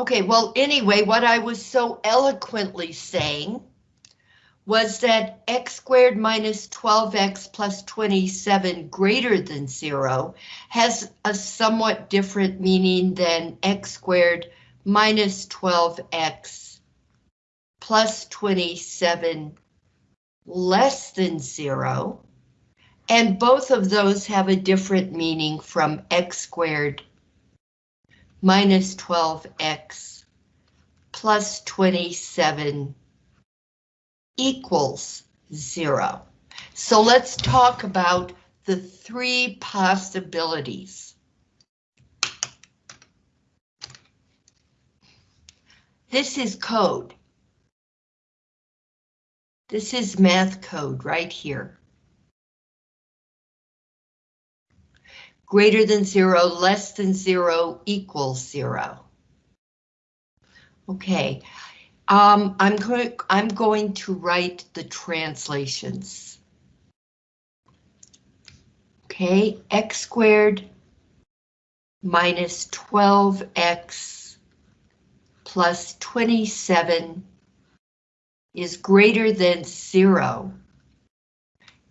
Okay, well, anyway, what I was so eloquently saying was that x squared minus 12x plus 27 greater than zero has a somewhat different meaning than x squared minus 12x plus 27 less than zero. And both of those have a different meaning from x squared minus 12x plus 27 equals zero. So let's talk about the three possibilities. This is code. This is math code right here. Greater than zero, less than zero, equals zero. Okay, um, I'm. I'm going to write the translations. Okay, x squared minus 12x plus 27 is greater than zero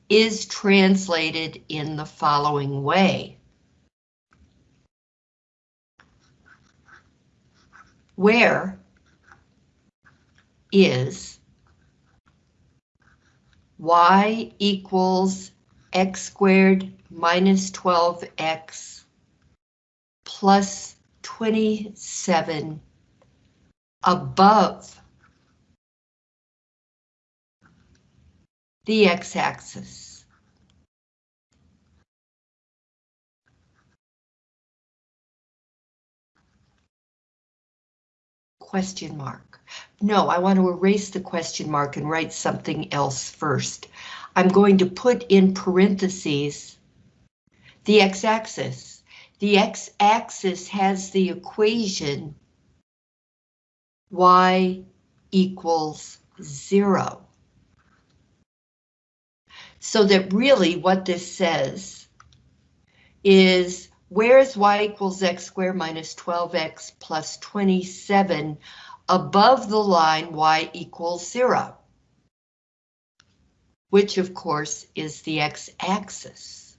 is translated in the following way. Where is y equals x squared minus 12x plus 27 above the x-axis. Question mark. No, I want to erase the question mark and write something else first. I'm going to put in parentheses the x-axis. The x-axis has the equation y equals zero. So that really what this says is where is y equals x squared minus 12x plus 27 above the line y equals zero, which of course is the x-axis.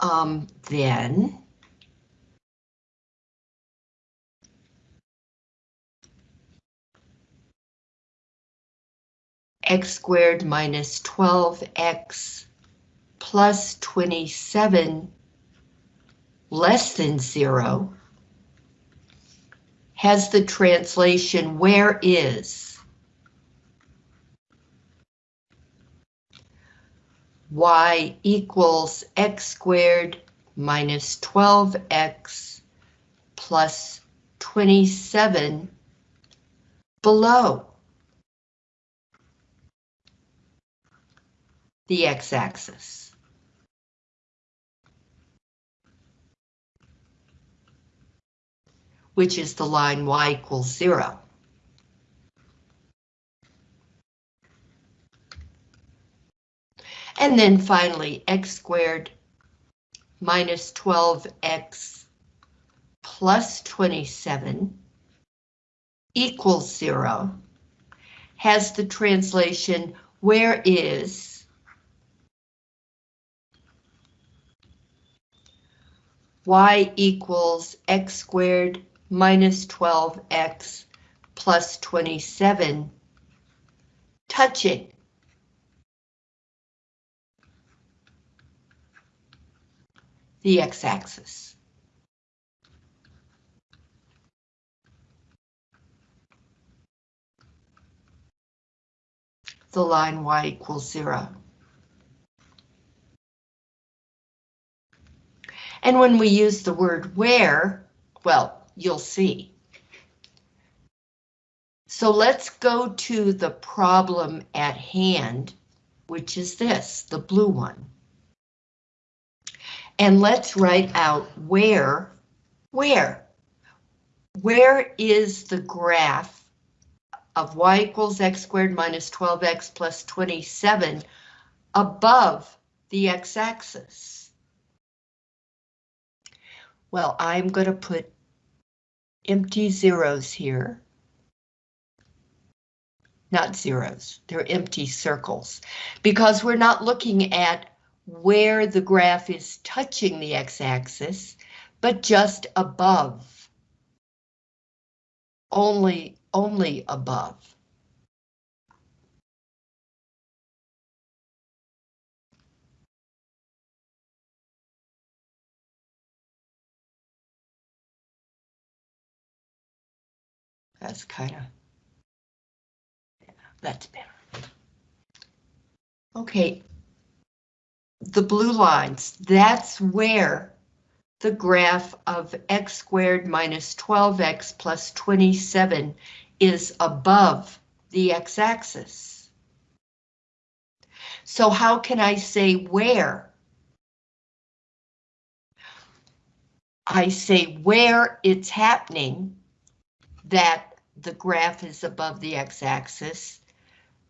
Um, then x squared minus 12x plus 27 less than zero has the translation where is y equals x squared minus 12x plus 27 below. the x-axis. Which is the line y equals zero. And then finally, x squared minus 12x plus 27 equals zero has the translation where is y equals x squared minus 12x plus 27 touching. the x-axis. The line y equals zero. And when we use the word where, well, you'll see. So let's go to the problem at hand, which is this, the blue one. And let's write out where, where, where is the graph of y equals x squared minus 12x plus 27 above the x-axis? Well, I'm going to put empty zeros here. Not zeros, they're empty circles. Because we're not looking at where the graph is touching the x-axis, but just above. Only, only above. That's kind of, yeah, that's better. Okay, the blue lines, that's where the graph of x squared minus 12x plus 27 is above the x-axis. So how can I say where? I say where it's happening that the graph is above the x-axis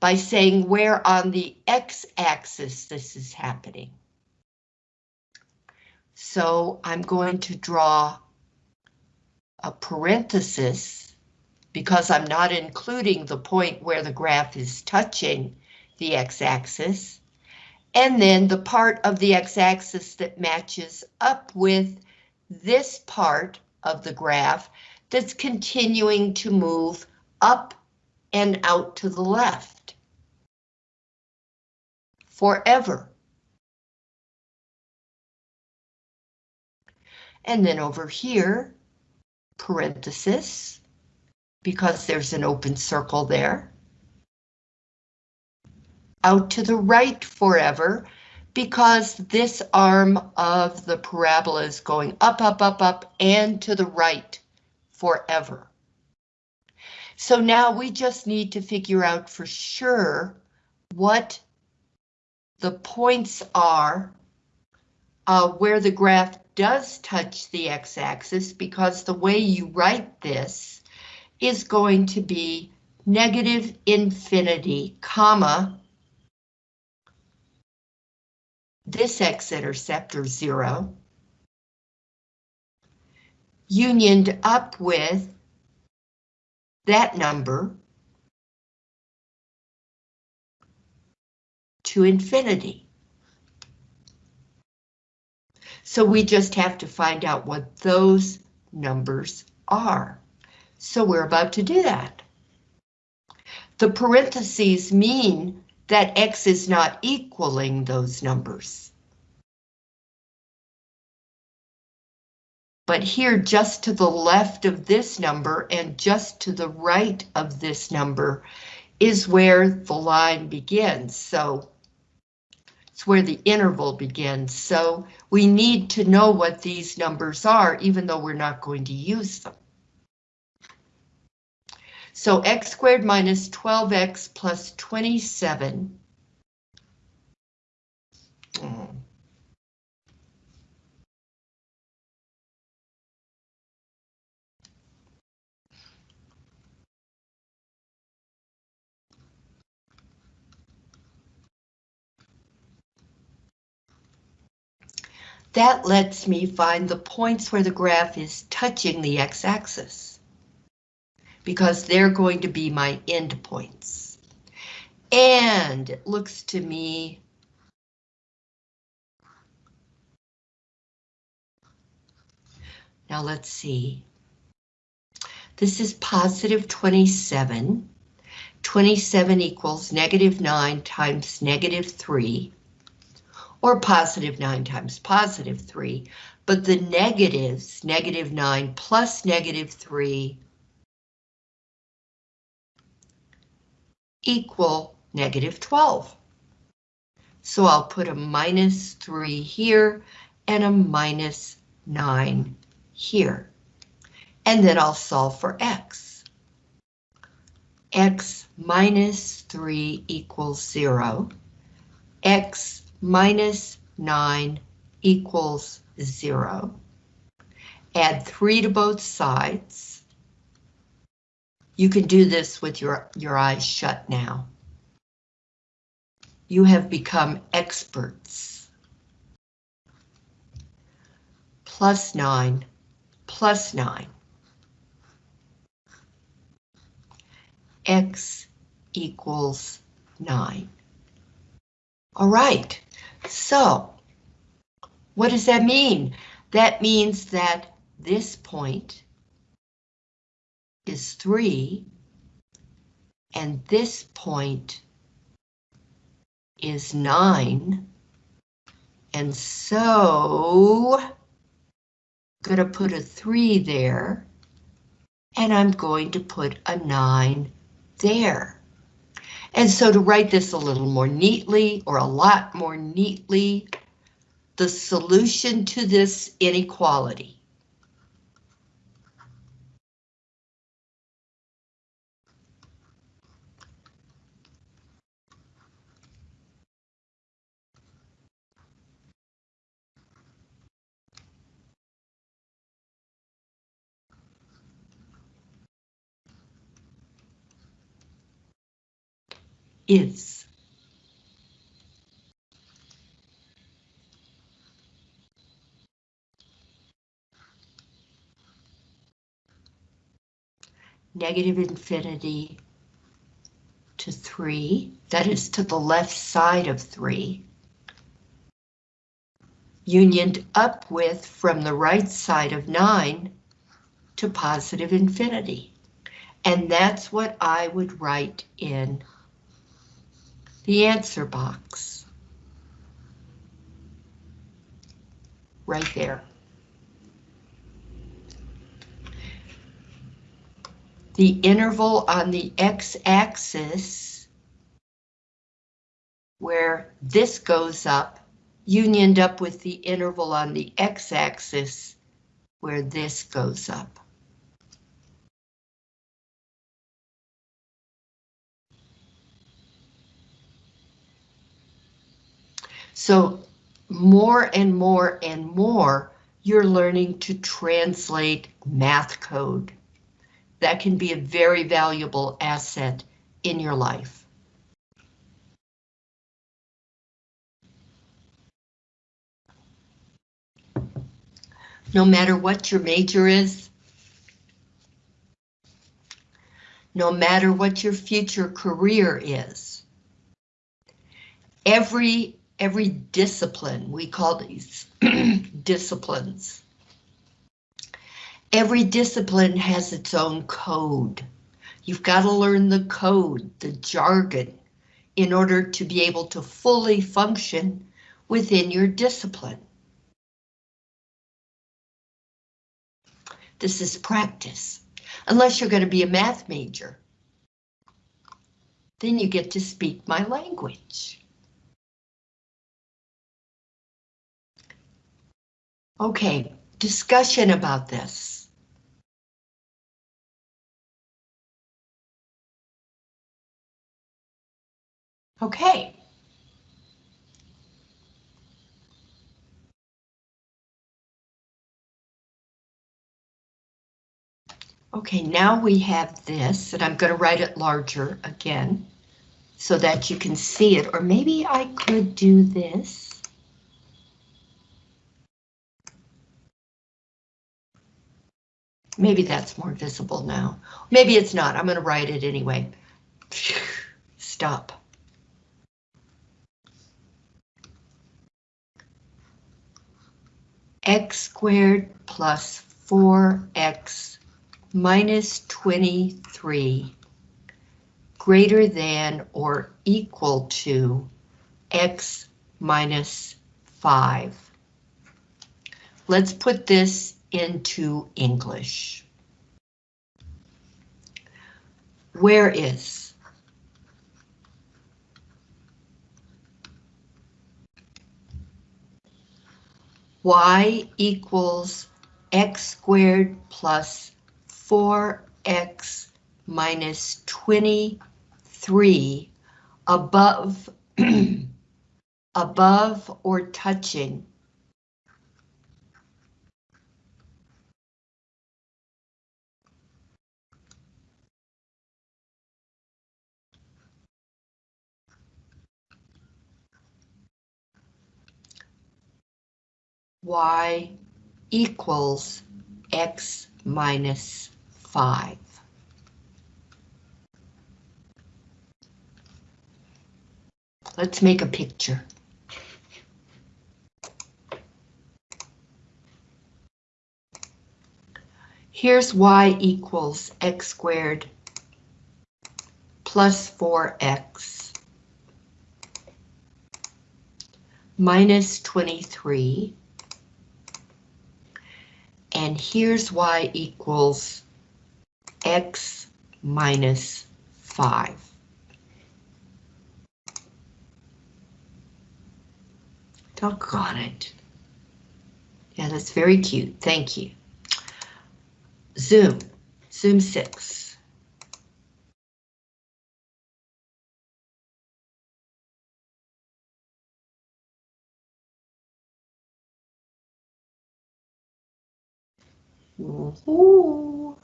by saying where on the x-axis this is happening. So I'm going to draw a parenthesis because I'm not including the point where the graph is touching the x-axis, and then the part of the x-axis that matches up with this part of the graph that's continuing to move up and out to the left forever. And then over here, parenthesis, because there's an open circle there. Out to the right forever, because this arm of the parabola is going up, up, up, up, and to the right forever. So now we just need to figure out for sure what the points are uh, where the graph does touch the x-axis because the way you write this is going to be negative infinity, comma, this x-intercept or zero, unioned up with that number to infinity. So we just have to find out what those numbers are. So we're about to do that. The parentheses mean that x is not equaling those numbers. But here, just to the left of this number and just to the right of this number is where the line begins. So it's where the interval begins. So we need to know what these numbers are, even though we're not going to use them. So x squared minus 12x plus 27. That lets me find the points where the graph is touching the x-axis because they're going to be my endpoints. And it looks to me Now let's see. This is positive 27. 27 equals negative 9 times negative 3 or positive 9 times positive 3, but the negatives, negative 9 plus negative 3, equal negative 12. So I'll put a minus 3 here and a minus 9 here. And then I'll solve for x. x minus 3 equals 0. x minus 9 equals 0. Add 3 to both sides. You can do this with your, your eyes shut now. You have become experts. plus 9 plus 9. X equals 9. All right, so what does that mean? That means that this point is 3 and this point is 9. And so, I'm gonna put a 3 there, and I'm going to put a 9 there. And so to write this a little more neatly, or a lot more neatly, the solution to this inequality is. Negative infinity to 3, that is to the left side of 3, unioned up with from the right side of 9 to positive infinity. And that's what I would write in the answer box. Right there. The interval on the x-axis, where this goes up, unioned up with the interval on the x-axis, where this goes up. So more and more and more, you're learning to translate math code. That can be a very valuable asset in your life. No matter what your major is, no matter what your future career is, every every discipline, we call these disciplines. Every discipline has its own code. You've got to learn the code, the jargon, in order to be able to fully function within your discipline. This is practice, unless you're going to be a math major. Then you get to speak my language. Okay, discussion about this. Okay. Okay, now we have this, and I'm going to write it larger again, so that you can see it, or maybe I could do this. Maybe that's more visible now. Maybe it's not. I'm going to write it anyway. Stop. x squared plus 4x minus 23 greater than or equal to x minus 5. Let's put this into English. Where is? y equals x squared plus 4x minus 23 above above or touching y equals x minus 5. Let's make a picture. Here's y equals x squared plus 4x minus 23. And here's y equals x minus 5. Doggone it. Yeah, that's very cute. Thank you. Zoom, Zoom 6. All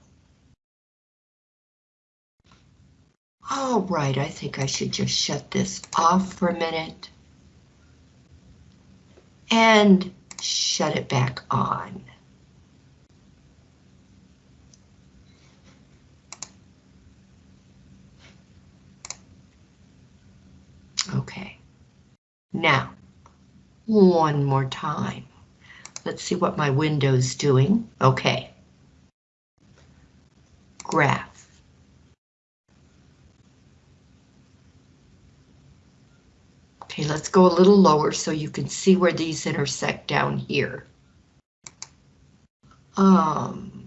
right, I think I should just shut this off for a minute. And shut it back on. Okay. Now, one more time. Let's see what my window's doing. Okay. Graph. Okay, let's go a little lower so you can see where these intersect down here. Um,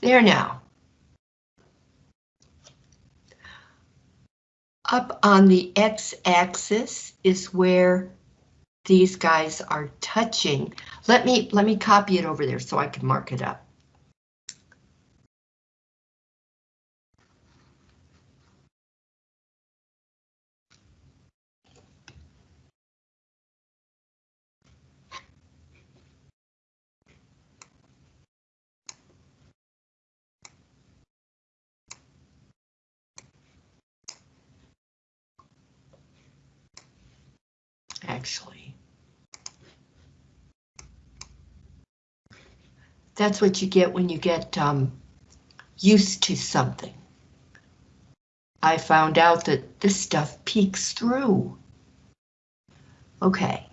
There now. Up on the x-axis is where these guys are touching. Let me let me copy it over there so I can mark it up. Actually. That's what you get when you get um, used to something. I found out that this stuff peeks through. Okay.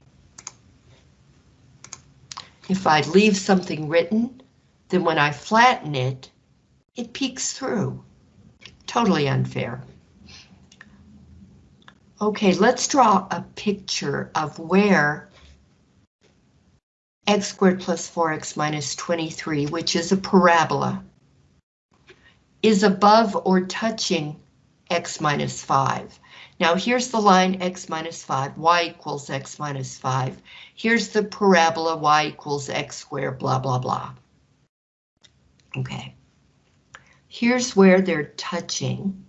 If I leave something written, then when I flatten it, it peeks through. Totally unfair. Okay, let's draw a picture of where x squared plus 4x minus 23, which is a parabola, is above or touching x minus 5. Now here's the line x minus 5, y equals x minus 5. Here's the parabola y equals x squared, blah, blah, blah. Okay. Here's where they're touching.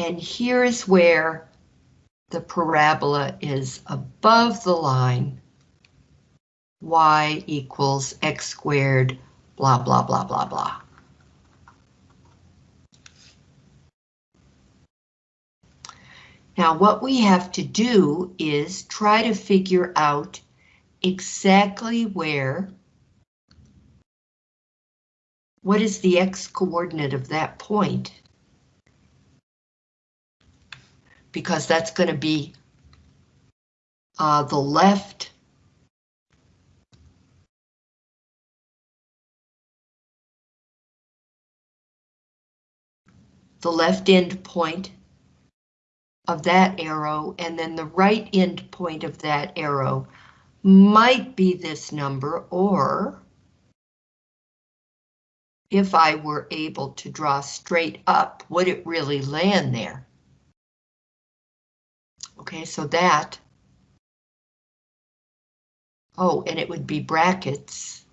And here is where the parabola is above the line, y equals x squared, blah, blah, blah, blah, blah. Now what we have to do is try to figure out exactly where, what is the x coordinate of that point? Because that's going to be uh, the left the left end point of that arrow and then the right end point of that arrow might be this number or if I were able to draw straight up, would it really land there? Okay, so that. Oh, and it would be brackets.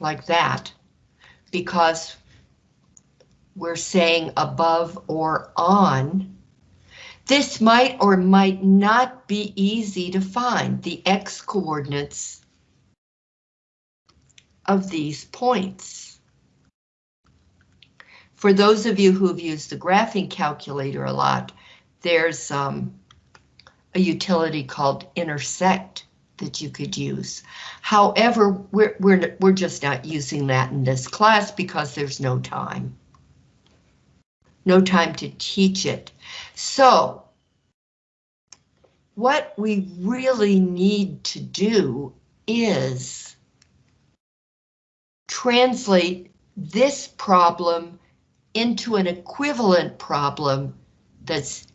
Like that, because we're saying above or on. This might or might not be easy to find the X coordinates of these points. For those of you who've used the graphing calculator a lot, there's um, a utility called intersect that you could use. However, we're, we're, we're just not using that in this class because there's no time. No time to teach it. So, what we really need to do is translate this problem into an equivalent problem that's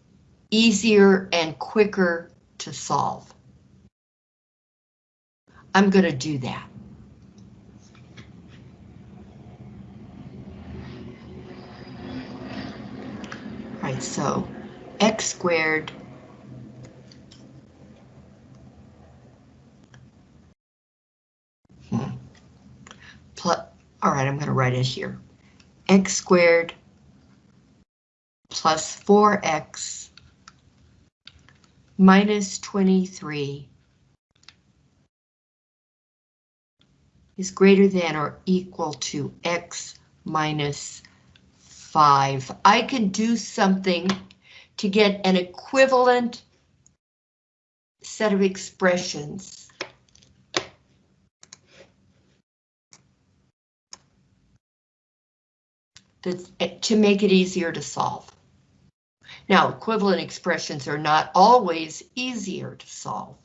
easier and quicker to solve. I'm going to do that. All right, so x squared hmm. plus, all right, I'm going to write it here. X squared plus 4x minus 23 is greater than or equal to x minus 5. I can do something to get an equivalent set of expressions. That's, to make it easier to solve. Now, equivalent expressions are not always easier to solve,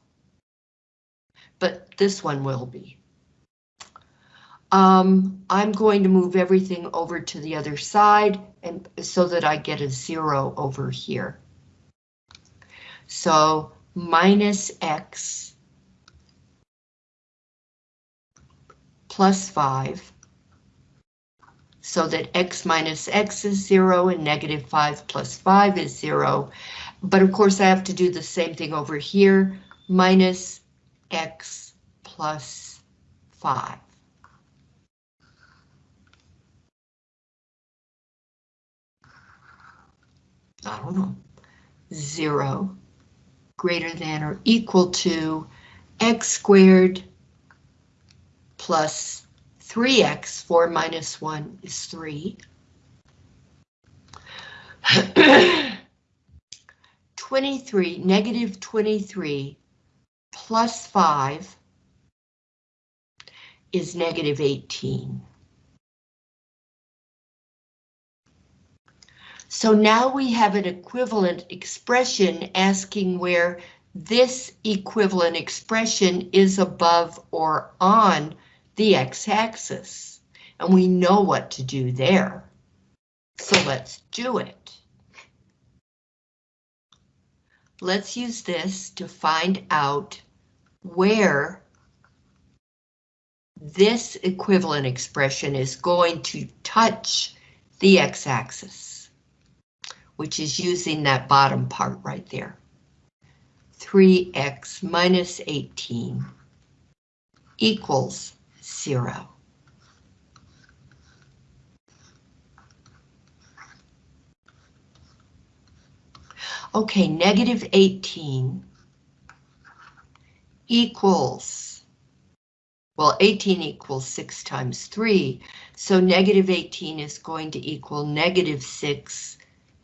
but this one will be. Um, I'm going to move everything over to the other side and so that I get a zero over here. So minus x plus 5 so that x minus x is 0 and negative 5 plus 5 is 0. But of course I have to do the same thing over here, minus x plus 5. I don't know, 0 greater than or equal to x squared plus 3x, 4 minus 1 is 3. 23, negative 23 plus 5 is negative 18. So now we have an equivalent expression asking where this equivalent expression is above or on the x-axis, and we know what to do there. So let's do it. Let's use this to find out where this equivalent expression is going to touch the x-axis, which is using that bottom part right there. 3x minus 18 equals zero. Okay, negative 18 equals, well, 18 equals 6 times 3, so negative 18 is going to equal negative 6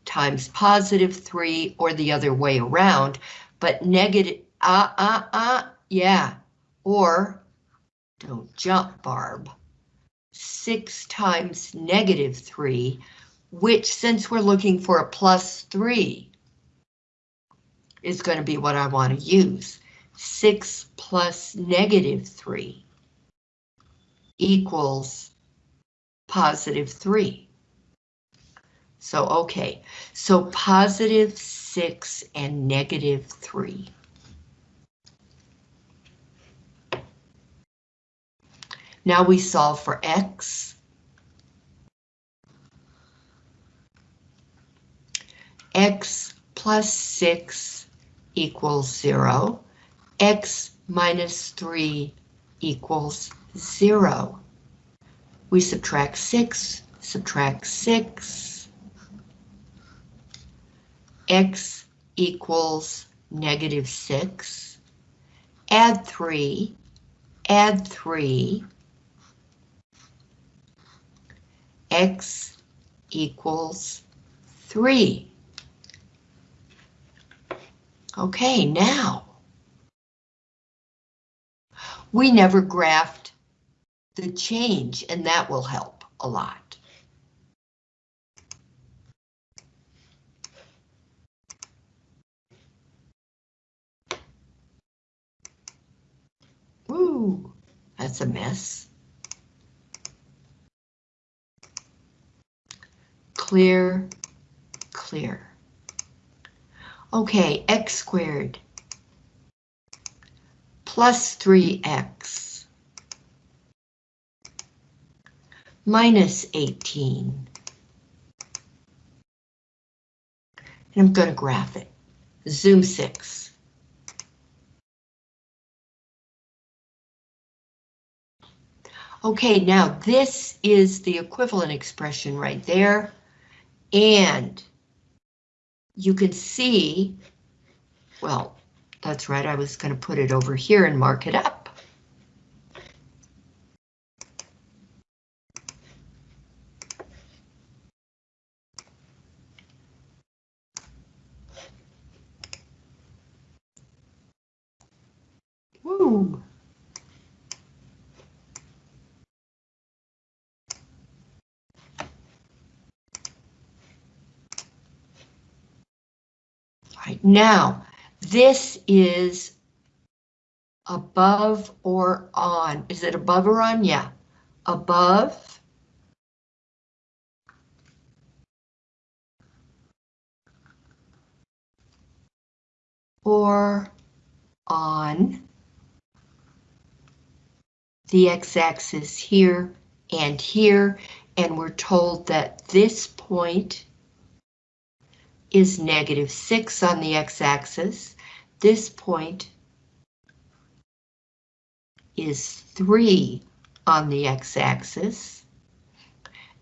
times positive 3, or the other way around, but negative, ah, uh, ah, uh, ah, uh, yeah, or don't jump, Barb. 6 times negative 3, which since we're looking for a plus 3, is going to be what I want to use. 6 plus negative 3 equals positive 3. So, okay, so positive 6 and negative 3. Now we solve for x. x plus 6 equals 0. x minus 3 equals 0. We subtract 6, subtract 6. x equals negative 6, add 3, add 3, x equals 3. Okay, now, we never graphed the change, and that will help a lot. Ooh, that's a mess. Clear, clear. Okay, x squared plus 3x minus 18. And I'm going to graph it. Zoom 6. Okay, now this is the equivalent expression right there. And you can see, well, that's right, I was going to put it over here and mark it up. Woo! Right now, this is above or on. Is it above or on? Yeah. Above. Or on the x-axis here and here, and we're told that this point is negative 6 on the x-axis. This point is 3 on the x-axis.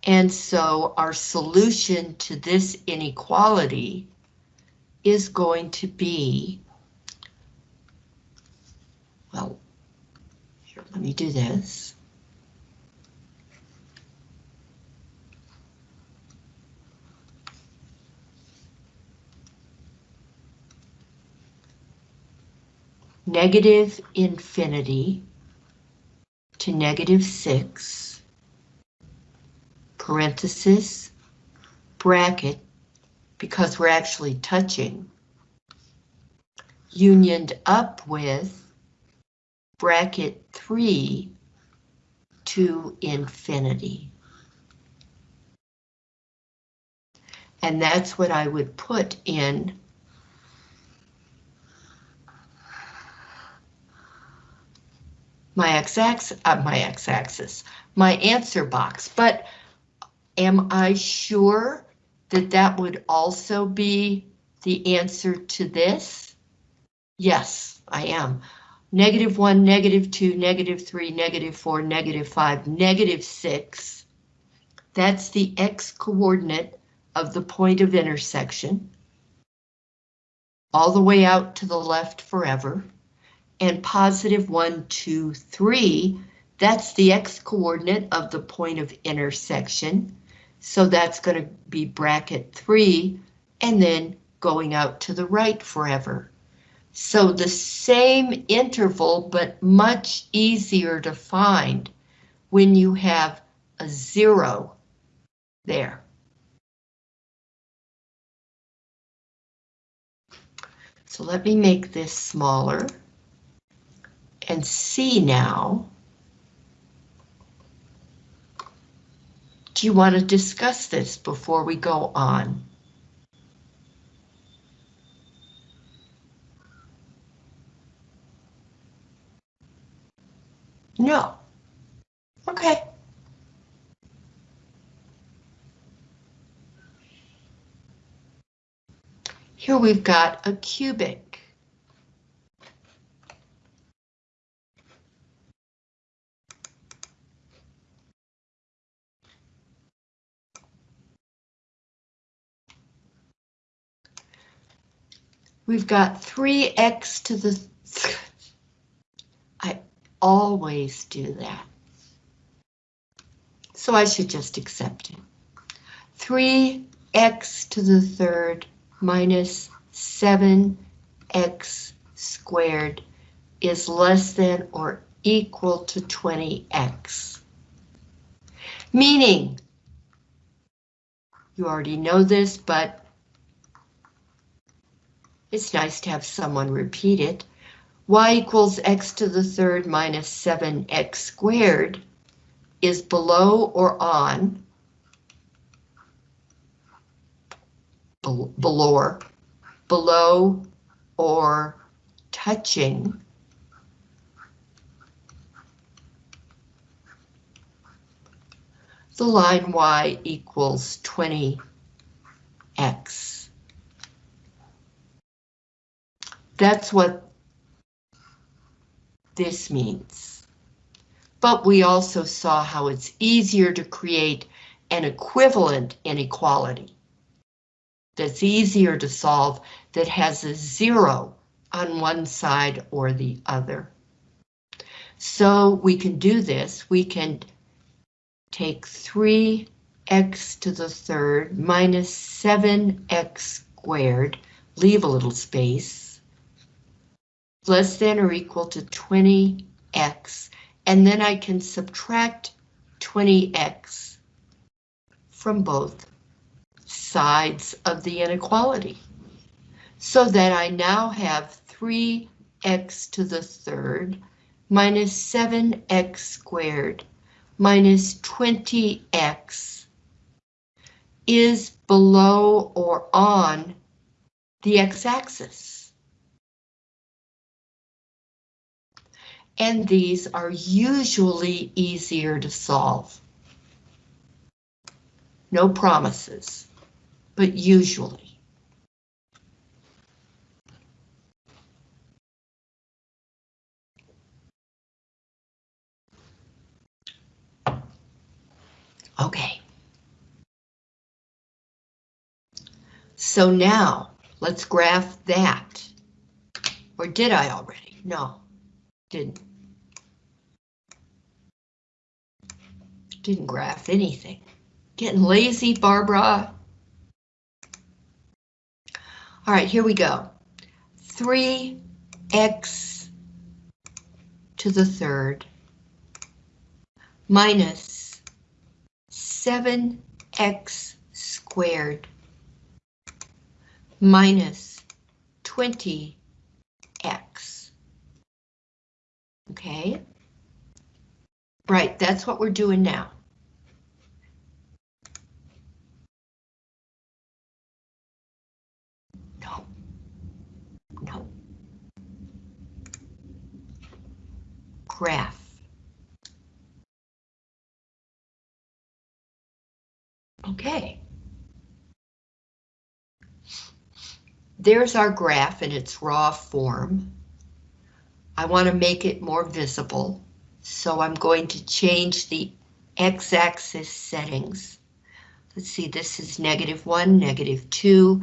And so our solution to this inequality is going to be, well, here, let me do this. Negative infinity to negative 6, parenthesis, bracket, because we're actually touching, unioned up with bracket 3 to infinity. And that's what I would put in my x-axis, uh, my x-axis, my answer box, but am I sure that that would also be the answer to this? Yes, I am. Negative 1, negative 2, negative 3, negative 4, negative 5, negative 6. That's the x-coordinate of the point of intersection. All the way out to the left forever and positive 1, 2, 3, that's the x-coordinate of the point of intersection. So that's going to be bracket 3, and then going out to the right forever. So the same interval, but much easier to find when you have a zero there. So let me make this smaller and see now. Do you want to discuss this before we go on? No. Okay. Here we've got a cubic. We've got 3x to the... I always do that. So I should just accept it. 3x to the third minus 7x squared is less than or equal to 20x. Meaning, you already know this, but it's nice to have someone repeat it. y equals x to the third minus 7x squared is below or on below, below or touching the line y equals 20x. That's what this means. But we also saw how it's easier to create an equivalent inequality that's easier to solve that has a zero on one side or the other. So we can do this. We can take 3x to the third minus 7x squared, leave a little space, less than or equal to 20x, and then I can subtract 20x from both sides of the inequality. So that I now have 3x to the third minus 7x squared minus 20x is below or on the x-axis. And these are usually easier to solve. No promises, but usually. Okay. So now let's graph that. Or did I already? No, didn't. Didn't graph anything. Getting lazy, Barbara. All right, here we go. 3x to the third minus 7x squared minus 20x. Okay? Right, that's what we're doing now. No. No. Graph. Okay. There's our graph in its raw form. I want to make it more visible, so I'm going to change the x-axis settings. Let's see, this is negative one, negative two.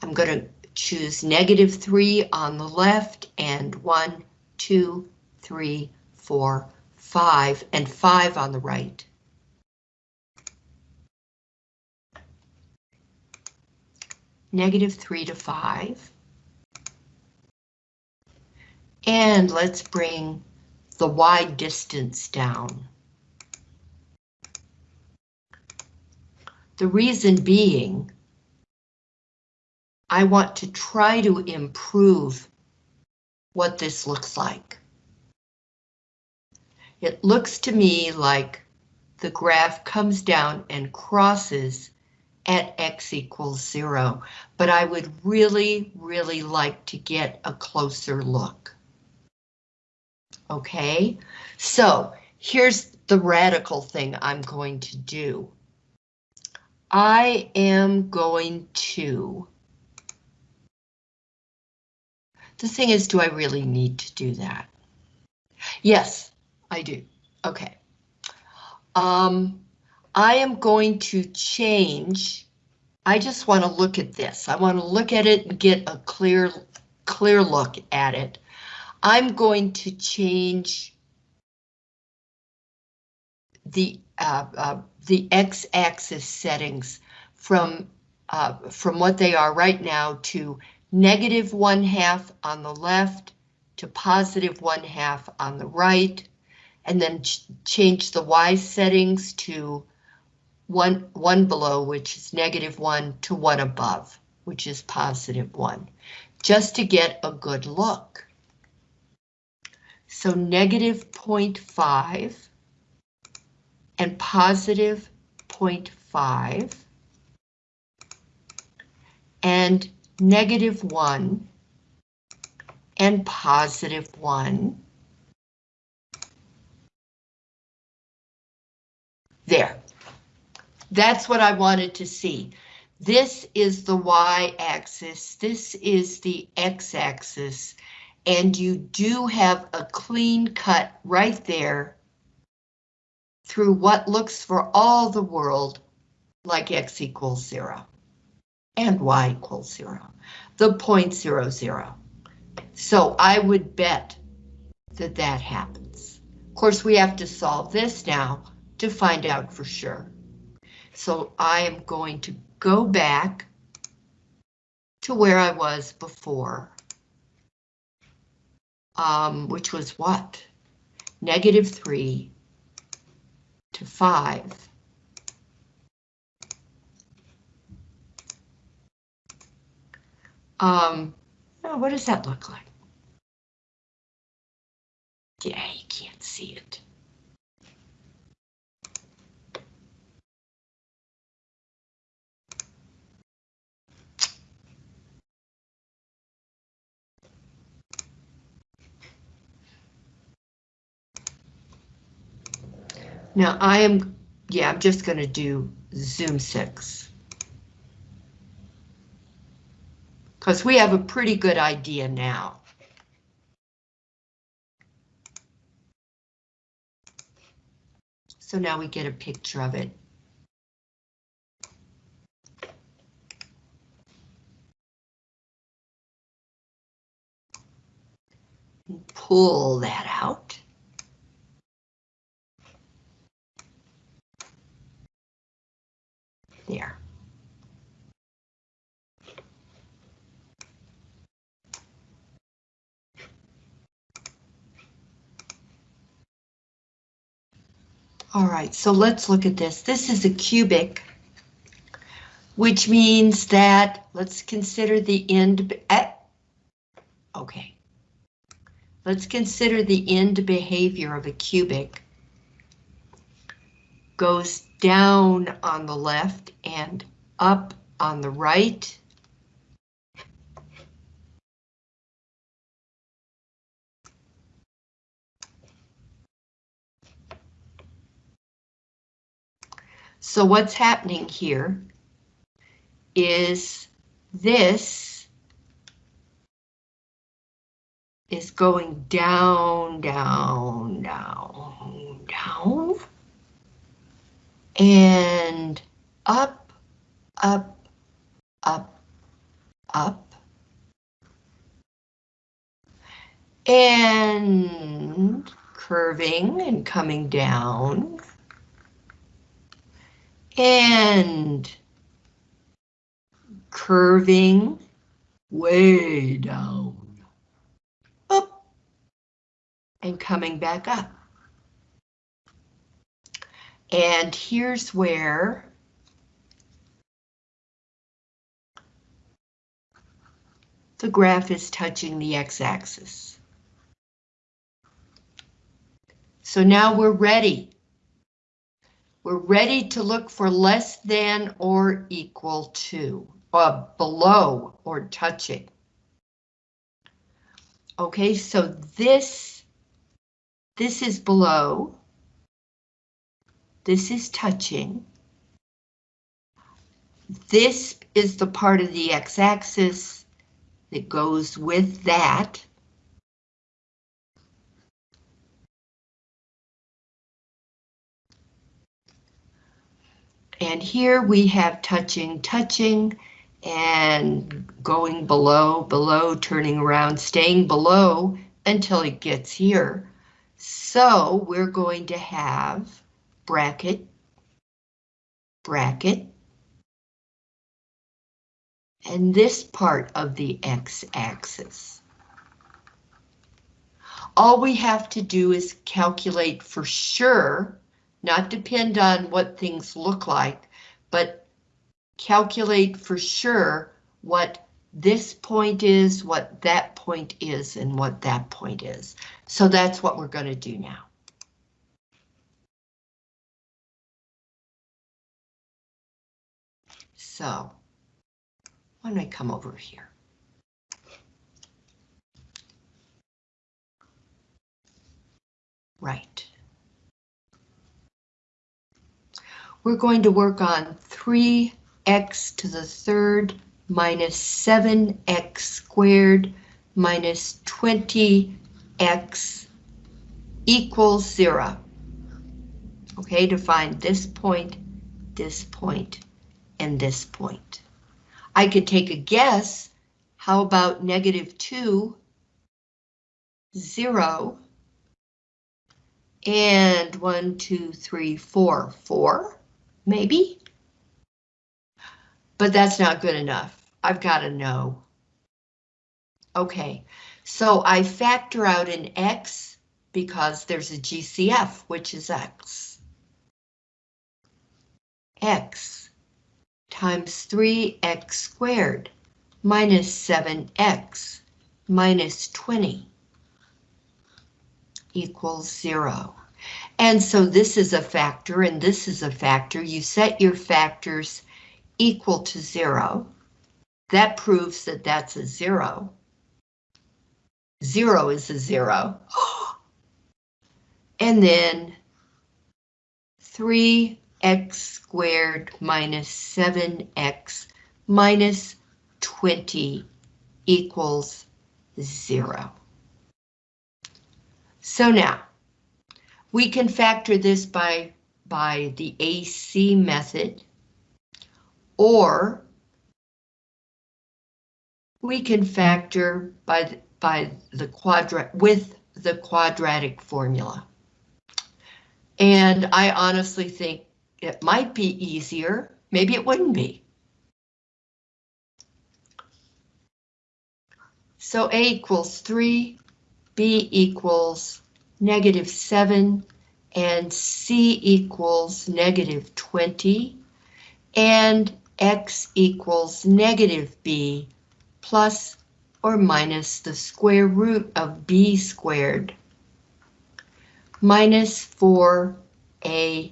I'm going to choose negative three on the left and one, two, three, four, five, and five on the right. negative 3 to 5. And let's bring the y distance down. The reason being, I want to try to improve what this looks like. It looks to me like the graph comes down and crosses at x equals zero, but I would really, really like to get a closer look. Okay, so here's the radical thing I'm going to do. I am going to... The thing is, do I really need to do that? Yes, I do. Okay. Um, I am going to change I just want to look at this. I want to look at it and get a clear, clear look at it. I'm going to change the uh, uh, the x-axis settings from uh, from what they are right now to negative one half on the left to positive one half on the right, and then ch change the y settings to one, one below, which is negative one, to one above, which is positive one, just to get a good look. So negative 0.5 and positive 0.5 and negative 1 and positive 1. There. That's what I wanted to see. This is the y-axis, this is the x-axis, and you do have a clean cut right there through what looks for all the world like x equals zero and y equals zero, the point zero zero. So I would bet that that happens. Of course, we have to solve this now to find out for sure. So I am going to go back to where I was before. Um, which was what? Negative 3 to 5. Um, what does that look like? Yeah, you can't see it. Now I am, yeah, I'm just going to do Zoom 6. Because we have a pretty good idea now. So now we get a picture of it. Pull that out. There. All right, so let's look at this. This is a cubic, which means that let's consider the end. Eh, okay. Let's consider the end behavior of a cubic goes down on the left and up on the right. So what's happening here is this is going down, down, down, down and up, up, up, up, and curving and coming down, and curving way down, up, and coming back up. And here's where the graph is touching the x-axis. So now we're ready. We're ready to look for less than or equal to, uh, below or touching. Okay, so this, this is below. This is touching. This is the part of the x-axis that goes with that. And here we have touching, touching, and going below, below, turning around, staying below until it gets here. So we're going to have bracket, bracket, and this part of the x-axis. All we have to do is calculate for sure, not depend on what things look like, but calculate for sure what this point is, what that point is, and what that point is. So that's what we're going to do now. So, don't I come over here? Right. We're going to work on 3x to the third minus 7x squared minus 20x equals zero. Okay, to find this point, this point, and this point. I could take a guess. How about negative 2, 0, and one, two, three, four, four, maybe? But that's not good enough. I've got to know. Okay, so I factor out an X because there's a GCF, which is X. X times 3x squared minus 7x minus 20 equals zero. And so this is a factor and this is a factor. You set your factors equal to zero. That proves that that's a zero. Zero is a zero. And then 3x squared minus 7x minus 20 equals zero. So now, we can factor this by, by the AC method, or we can factor by the, by the quadrat with the quadratic formula. And I honestly think it might be easier, maybe it wouldn't be. So A equals 3 B equals negative 7, and C equals negative 20, and X equals negative B plus or minus the square root of B squared minus 4A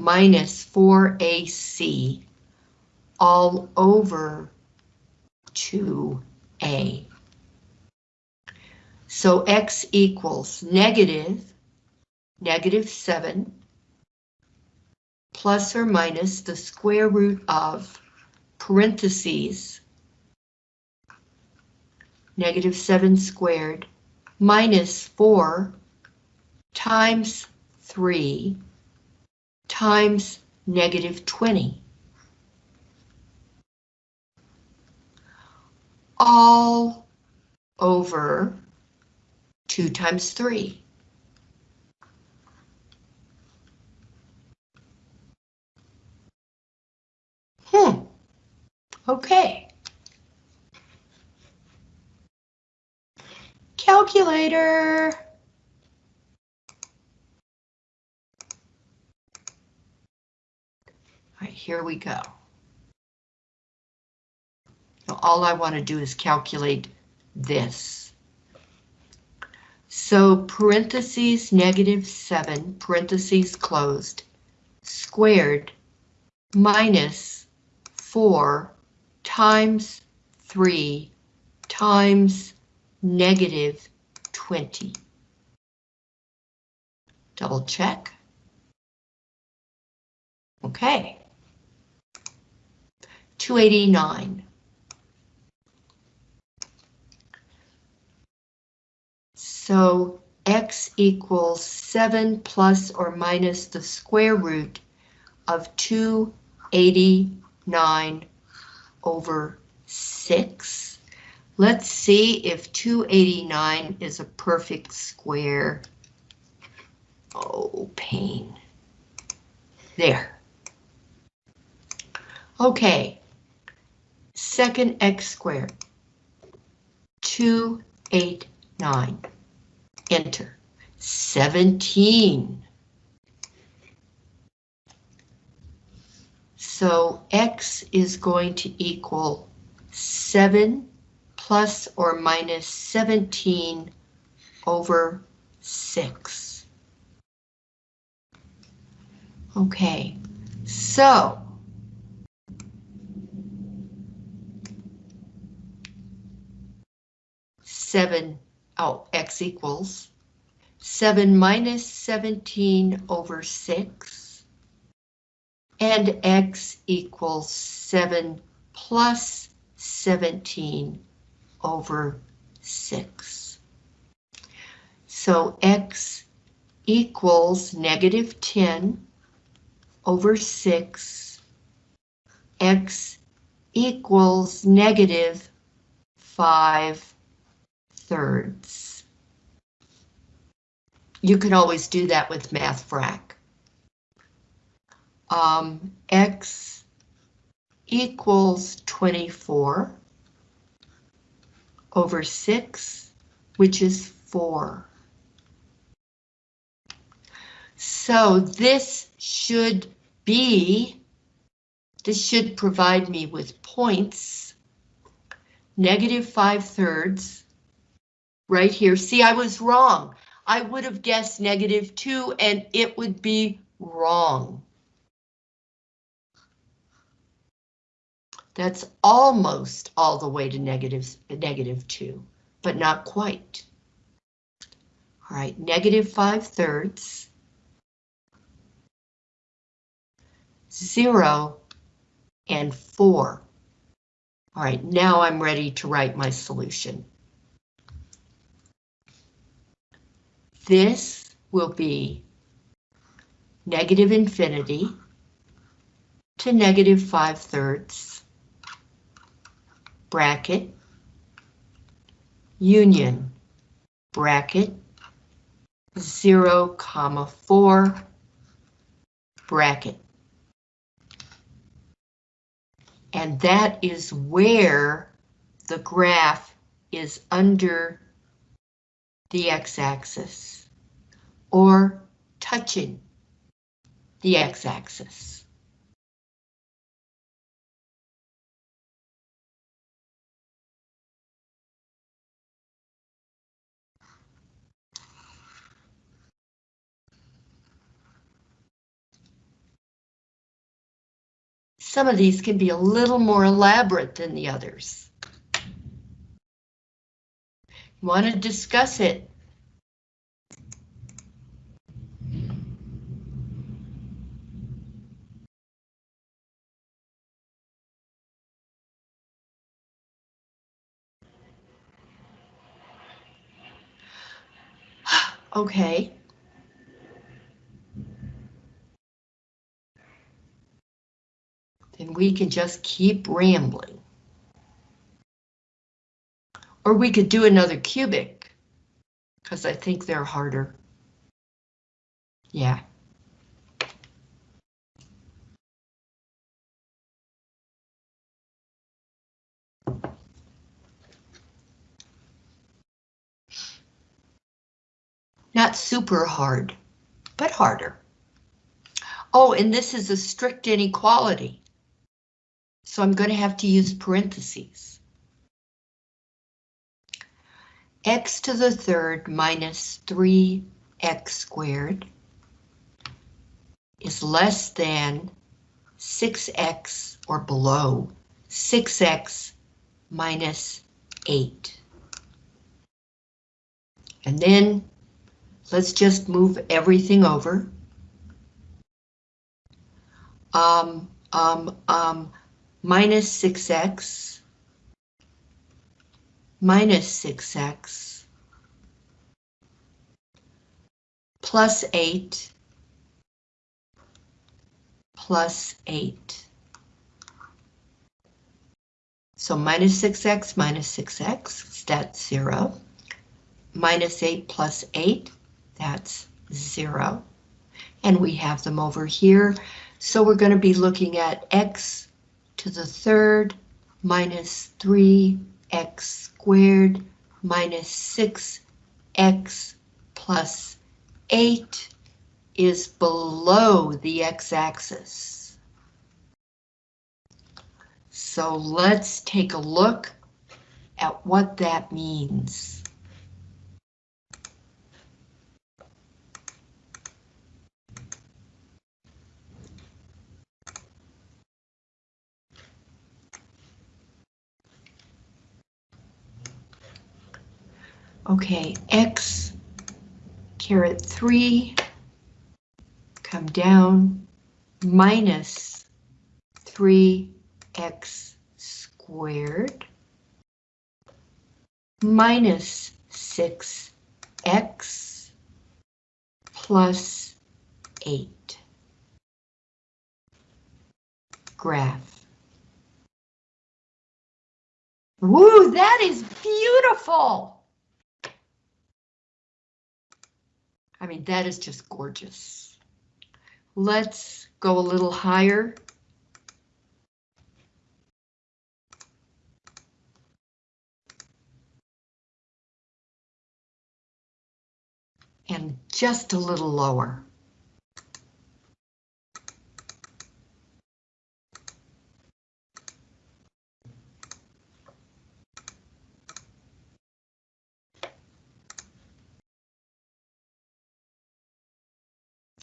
minus 4AC all over 2A. So x equals negative, negative 7, plus or minus the square root of parentheses, negative 7 squared, minus 4 times 3 times negative 20. All over 2 times 3. Hmm, okay. Calculator. Right, here we go. Now, all I want to do is calculate this. So parentheses negative 7, parentheses closed, squared minus 4 times 3 times negative 20. Double check. Okay. 289. So x equals 7 plus or minus the square root of 289 over 6. Let's see if 289 is a perfect square. Oh, pain. There. Okay. Second x squared. 289. Enter. 17. So x is going to equal 7 plus or minus 17 over 6. Okay, so seven, oh, x equals 7 minus 17 over 6, and x equals 7 plus 17 over 6. So x equals negative 10 over 6. x equals negative 5 thirds. You can always do that with math frac. Um, x equals 24 over 6, which is 4. So this should be, this should provide me with points, negative 5 thirds, right here. See, I was wrong. I would have guessed negative 2 and it would be wrong. That's almost all the way to negative, negative 2, but not quite. All right, negative 5 thirds. 0 and 4. All right, now I'm ready to write my solution. This will be negative infinity to negative 5 thirds bracket, union, bracket, 0, comma 4, bracket. And that is where the graph is under the x-axis or touching the x-axis. Some of these can be a little more elaborate than the others. Want to discuss it? Okay. then we can just keep rambling. Or we could do another cubic, because I think they're harder. Yeah. Not super hard, but harder. Oh, and this is a strict inequality. So I'm going to have to use parentheses. X to the third minus 3x squared is less than 6x or below 6x minus 8. And then let's just move everything over. Um, um, um, minus 6x minus 6x plus 8 plus 8. So minus 6x minus 6x, that's 0. Minus 8 plus 8, that's 0. And we have them over here. So we're going to be looking at x to the third minus 3x squared minus 6x plus 8 is below the x-axis. So let's take a look at what that means. Okay, x caret 3 come down minus 3x squared minus 6x plus 8. Graph. Woo, that is beautiful! I mean, that is just gorgeous. Let's go a little higher. And just a little lower.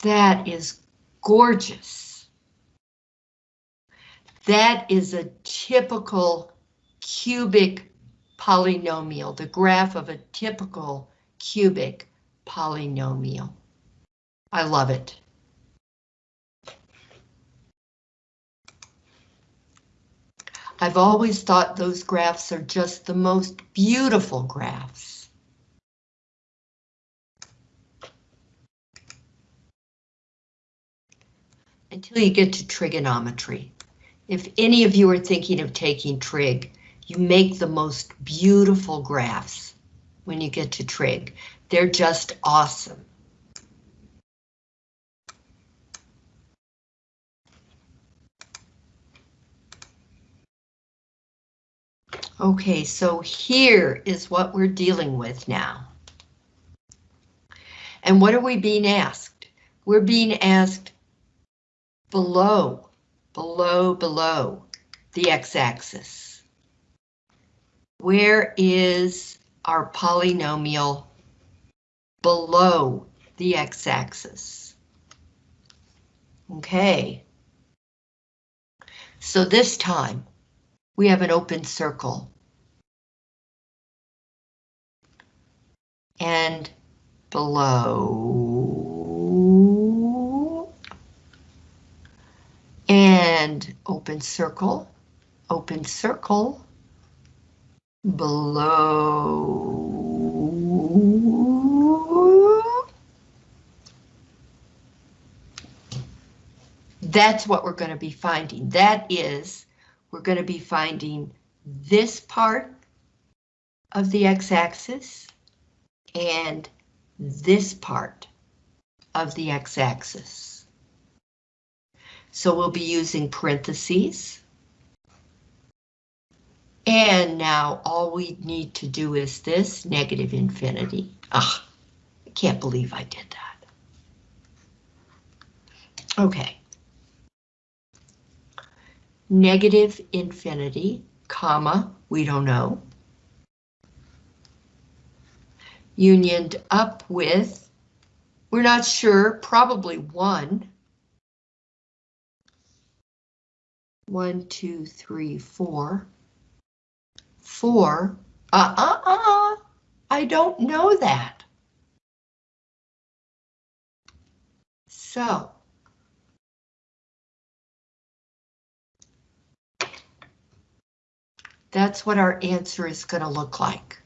That is gorgeous. That is a typical cubic polynomial, the graph of a typical cubic polynomial. I love it. I've always thought those graphs are just the most beautiful graphs. Until you get to trigonometry. If any of you are thinking of taking trig, you make the most beautiful graphs when you get to trig. They're just awesome. Okay, so here is what we're dealing with now. And what are we being asked? We're being asked below, below, below the x-axis. Where is our polynomial below the x-axis? Okay. So this time, we have an open circle. And below and open circle, open circle, below. That's what we're going to be finding. That is, we're going to be finding this part of the x-axis and this part of the x-axis. So we'll be using parentheses. And now all we need to do is this, negative infinity. Ah, I can't believe I did that. Okay. Negative infinity, comma, we don't know. Unioned up with, we're not sure, probably one. One, two, three, four. Four. Uh-uh-uh. I don't know that. So. That's what our answer is going to look like.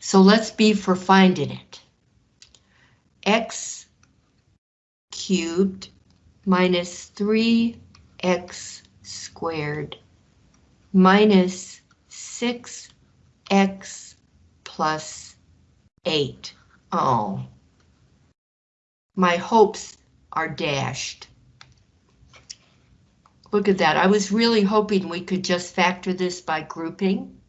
So let's be for finding it. X cubed minus 3x squared minus 6x plus 8. Oh, my hopes are dashed. Look at that. I was really hoping we could just factor this by grouping.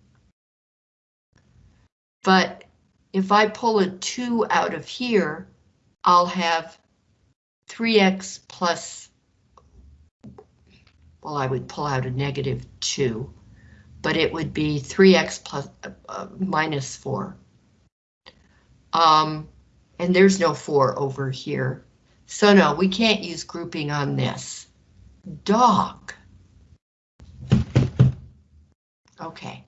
But if I pull a 2 out of here, I'll have 3x plus, well, I would pull out a negative 2, but it would be 3x plus uh, uh, minus 4. Um, and there's no 4 over here. So no, we can't use grouping on this. Dog. Okay.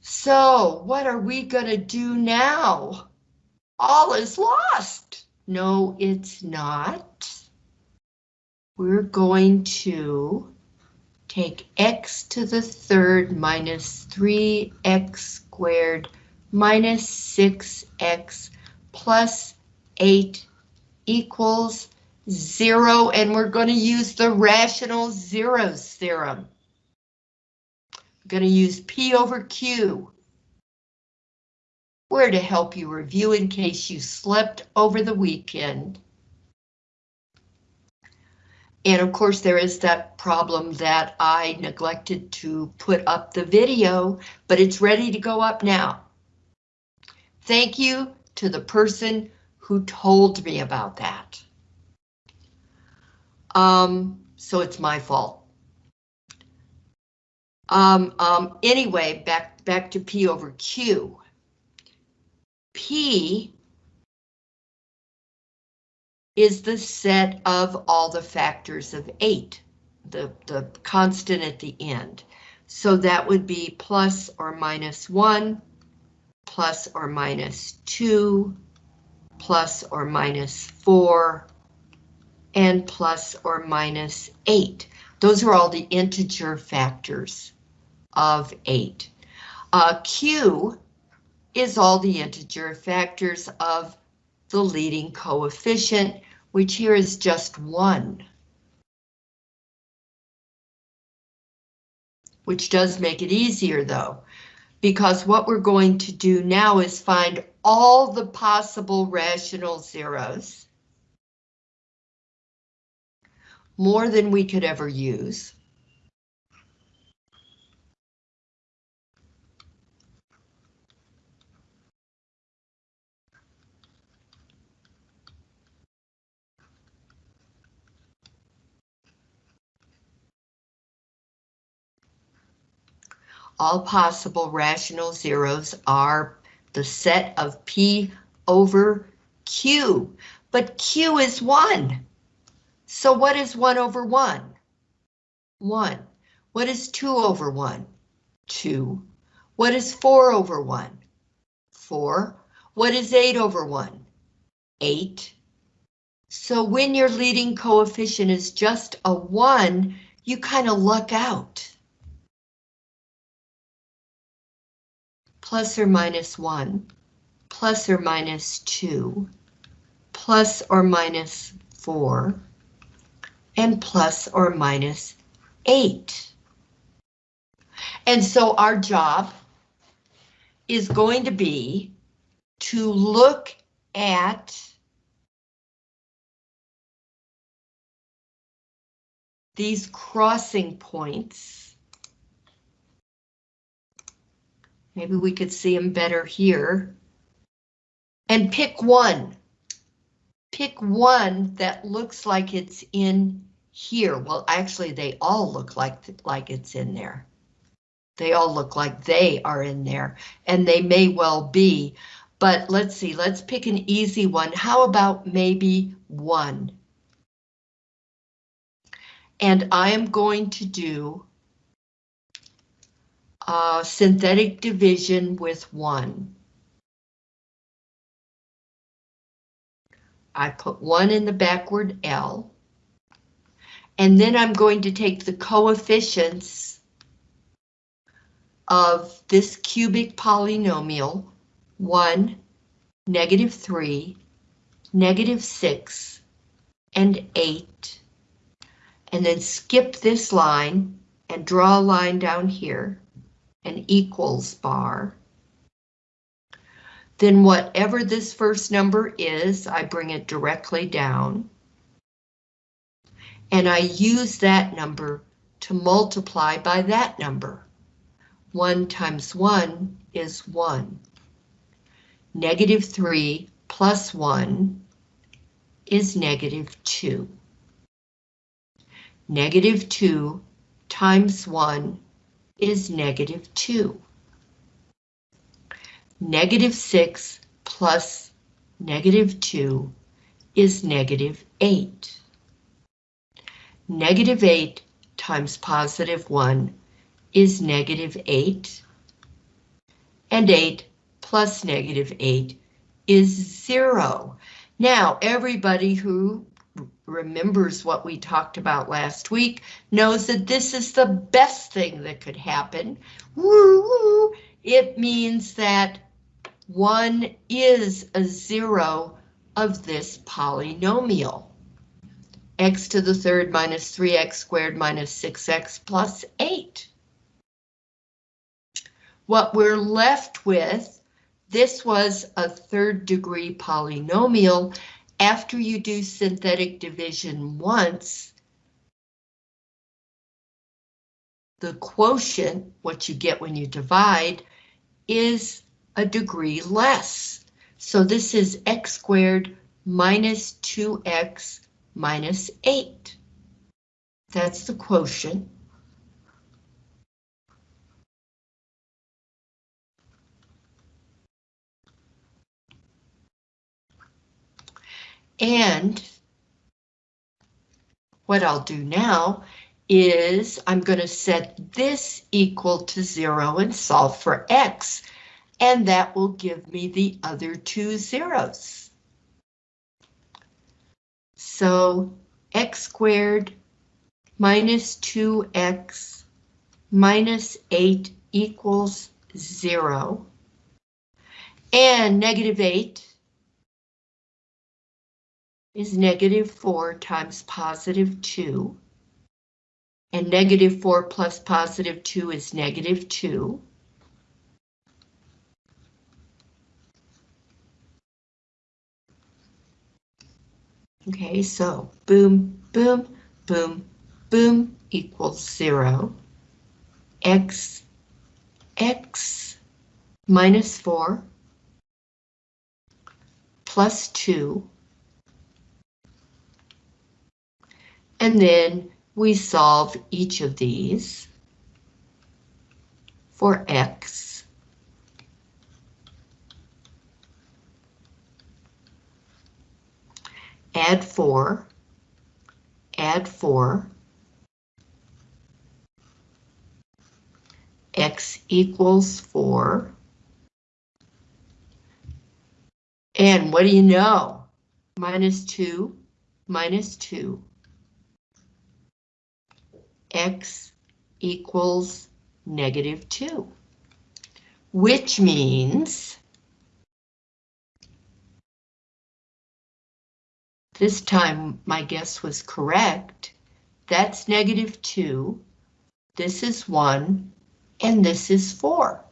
So what are we gonna do now? All is lost. No, it's not. We're going to take x to the third minus 3x squared minus 6x plus 8 equals 0, and we're going to use the rational zeros theorem. I'm going to use P over Q. Where to help you review in case you slept over the weekend. And of course, there is that problem that I neglected to put up the video, but it's ready to go up now. Thank you to the person who told me about that. Um, so it's my fault. Um, um, anyway, back, back to P over Q. P is the set of all the factors of eight, the, the constant at the end. So that would be plus or minus one, plus or minus two, plus or minus four, and plus or minus 8. Those are all the integer factors of 8. Uh, Q is all the integer factors of the leading coefficient, which here is just 1. Which does make it easier though, because what we're going to do now is find all the possible rational zeros more than we could ever use. All possible rational zeros are the set of P over Q, but Q is 1. So what is 1 over 1? 1. What is 2 over 1? 2. What is 4 over 1? 4. What is 8 over 1? 8. So when your leading coefficient is just a 1, you kind of luck out. Plus or minus 1, plus or minus 2, plus or minus 4, and plus or minus 8. And so our job is going to be to look at these crossing points. Maybe we could see them better here. And pick one pick one that looks like it's in here. Well, actually, they all look like, like it's in there. They all look like they are in there, and they may well be. But let's see, let's pick an easy one. How about maybe one? And I am going to do uh, synthetic division with one. I put one in the backward L. And then I'm going to take the coefficients of this cubic polynomial, 1, negative 3, negative 6, and 8, and then skip this line and draw a line down here, an equals bar. Then whatever this first number is, I bring it directly down. And I use that number to multiply by that number. 1 times 1 is 1. Negative 3 plus 1 is negative 2. Negative 2 times 1 is negative 2. Negative 6 plus negative 2 is negative 8. Negative 8 times positive 1 is negative 8. And 8 plus negative 8 is 0. Now, everybody who remembers what we talked about last week knows that this is the best thing that could happen. Woo! It means that 1 is a 0 of this polynomial. x to the third minus 3x squared minus 6x plus 8. What we're left with, this was a third degree polynomial. After you do synthetic division once, the quotient, what you get when you divide, is a degree less. So this is x squared minus 2x minus 8. That's the quotient. And what I'll do now is I'm going to set this equal to zero and solve for x, and that will give me the other two zeros. So x squared minus 2x minus 8 equals 0. And negative 8 is negative 4 times positive 2. And negative 4 plus positive 2 is negative 2. Okay, so boom, boom, boom, boom equals 0. X, X minus 4 plus 2 And then we solve each of these for X. Add 4, add 4, X equals 4. And what do you know? Minus 2, minus 2 x equals negative 2, which means this time my guess was correct. That's negative 2, this is 1, and this is 4.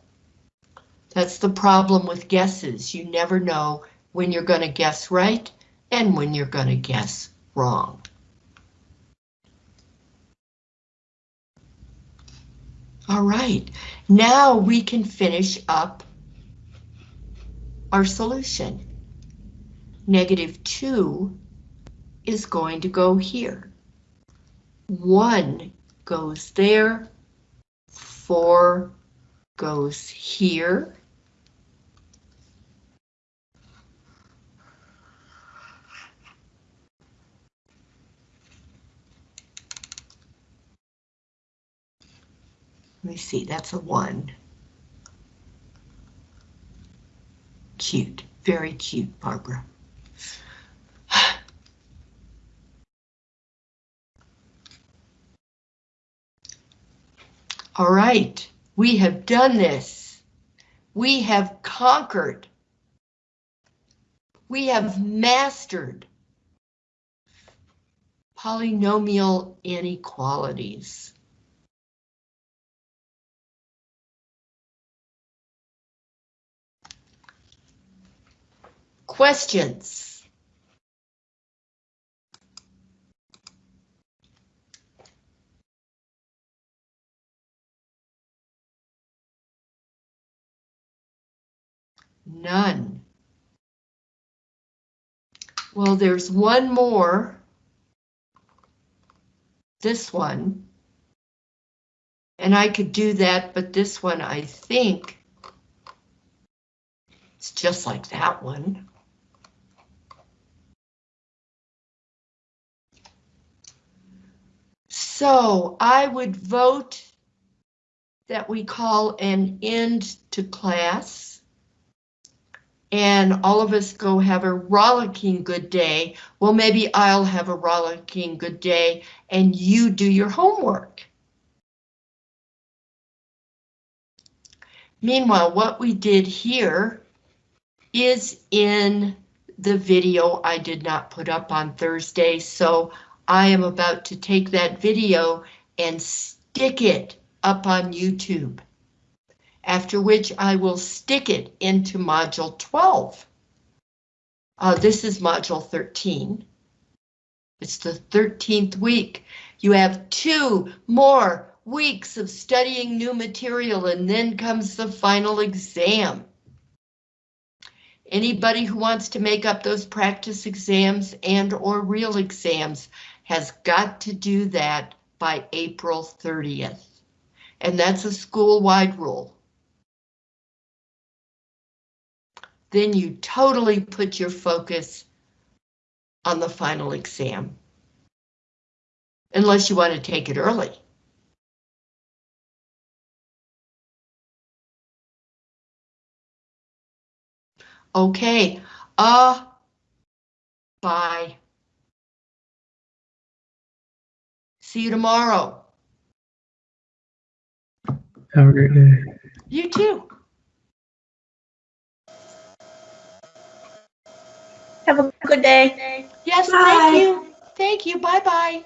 That's the problem with guesses. You never know when you're going to guess right and when you're going to guess wrong. All right, now we can finish up our solution. Negative 2 is going to go here. 1 goes there, 4 goes here, Let me see, that's a one. Cute, very cute, Barbara. All right, we have done this. We have conquered. We have mastered polynomial inequalities. Questions? None. Well, there's one more. This one. And I could do that, but this one, I think, it's just like that one. So I would vote that we call an end to class. And all of us go have a rollicking good day. Well, maybe I'll have a rollicking good day and you do your homework. Meanwhile, what we did here is in the video I did not put up on Thursday, so I am about to take that video and stick it up on YouTube. After which I will stick it into module 12. Uh, this is module 13. It's the 13th week. You have two more weeks of studying new material and then comes the final exam. Anybody who wants to make up those practice exams and or real exams has got to do that by April 30th. And that's a school-wide rule. Then you totally put your focus on the final exam. Unless you want to take it early. Okay, uh, bye. See you tomorrow. Have a great day. You too. Have a good day. Yes, Bye. thank you. Thank you. Bye bye.